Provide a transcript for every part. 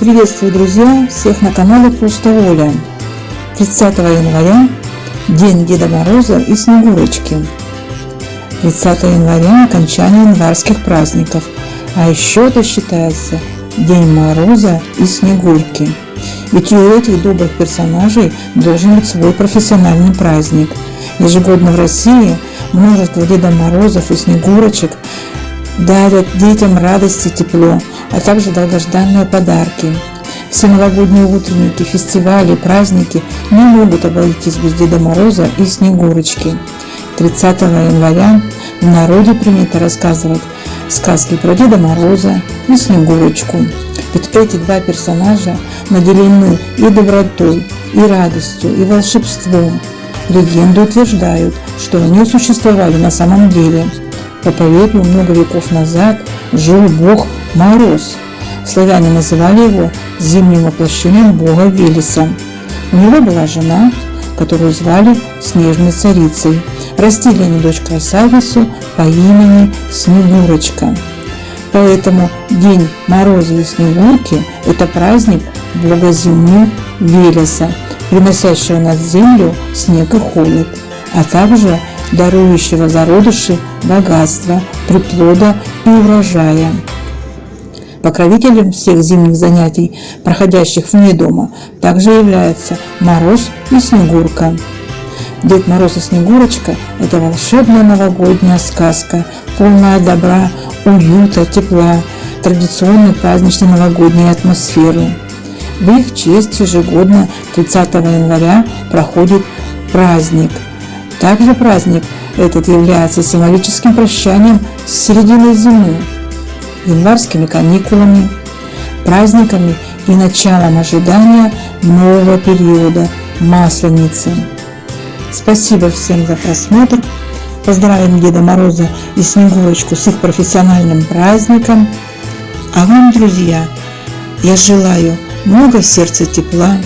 Приветствую, друзья, всех на канале Просто Воля. 30 января – День Деда Мороза и Снегурочки. 30 января – окончание январских праздников, а еще это считается День Мороза и Снегурки. Ведь у этих добрых персонажей должен быть свой профессиональный праздник. Ежегодно в России множество Деда Морозов и Снегурочек дарят детям радость и тепло, а также долгожданные подарки. Все новогодние утренники, фестивали, праздники не могут обойтись без Деда Мороза и Снегурочки. 30 января в народе принято рассказывать сказки про Деда Мороза и Снегурочку. Ведь эти два персонажа наделены и добротой, и радостью, и волшебством. Легенды утверждают, что они существовали на самом деле. По поверью, много веков назад жил бог Мороз. Славяне называли его зимним воплощением бога Велеса. У него была жена, которую звали Снежной Царицей. Растили они дочь красавицу по имени Снегурочка. Поэтому День Мороза и Снегурки – это праздник бога зимы Велеса, приносящего на землю снег и холод, а также дарующего зародыши богатства, приплода и урожая. Покровителем всех зимних занятий, проходящих вне дома, также являются Мороз и Снегурка. Дед Мороз и Снегурочка – это волшебная новогодняя сказка, полная добра, уюта, тепла, традиционной праздничной новогодней атмосферы. В их честь ежегодно 30 января проходит праздник. Также праздник этот является символическим прощанием с серединой зимы, январскими каникулами, праздниками и началом ожидания нового периода Масленицы. Спасибо всем за просмотр. Поздравим Деда Мороза и Снегурочку с их профессиональным праздником. А вам, друзья, я желаю много в сердце тепла,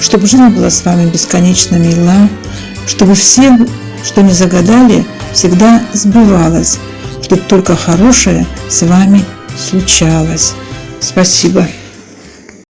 чтобы жизнь была с вами бесконечно мила, чтобы все, что не загадали, всегда сбывалось, чтобы только хорошее с вами случалось. Спасибо.